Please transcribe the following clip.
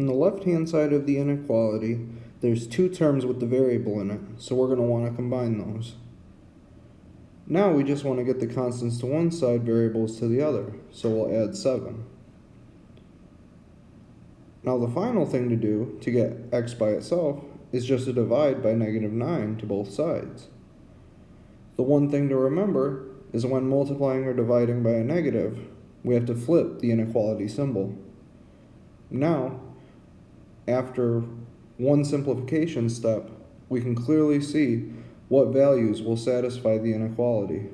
On the left-hand side of the inequality, there's two terms with the variable in it, so we're going to want to combine those. Now we just want to get the constants to one side, variables to the other, so we'll add 7. Now the final thing to do to get x by itself is just to divide by negative 9 to both sides. The one thing to remember is when multiplying or dividing by a negative, we have to flip the inequality symbol. Now, after one simplification step, we can clearly see what values will satisfy the inequality.